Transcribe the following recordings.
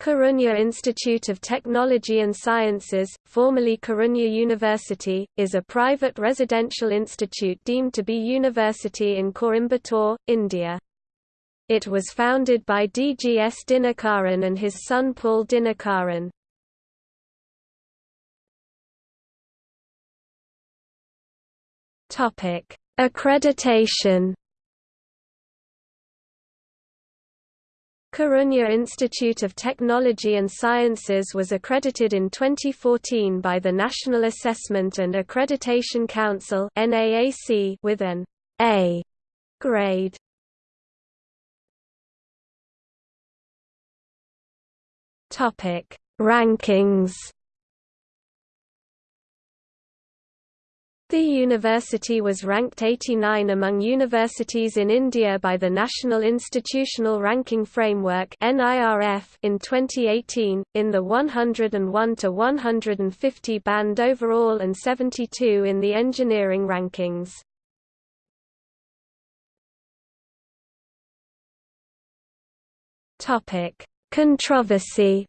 Karunya Institute of Technology and Sciences, formerly Karunya University, is a private residential institute deemed to be university in Coimbatore, India. It was founded by DGS Dinakaran and his son Paul Dinakaran. Accreditation Karunya Institute of Technology and Sciences was accredited in 2014 by the National Assessment and Accreditation Council with an A grade. Rankings The university was ranked 89 among universities in India by the National Institutional Ranking Framework in 2018, in the 101 to 150 band overall and 72 in the engineering rankings. Controversy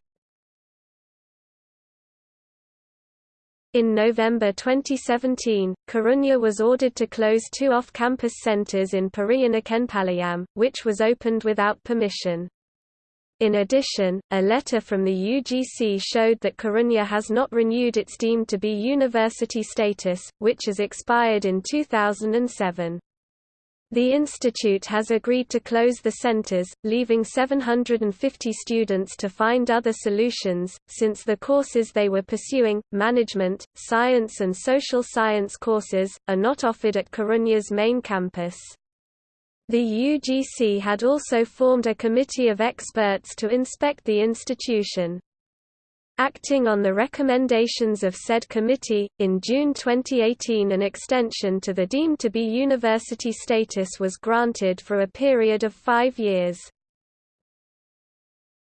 In November 2017, Karunya was ordered to close two off-campus centers in Periyanaickenpalayam, which was opened without permission. In addition, a letter from the UGC showed that Karunya has not renewed its deemed to be university status, which has expired in 2007. The institute has agreed to close the centers, leaving 750 students to find other solutions, since the courses they were pursuing, management, science and social science courses, are not offered at Karunya's main campus. The UGC had also formed a committee of experts to inspect the institution. Acting on the recommendations of said committee, in June 2018 an extension to the deemed to be university status was granted for a period of five years.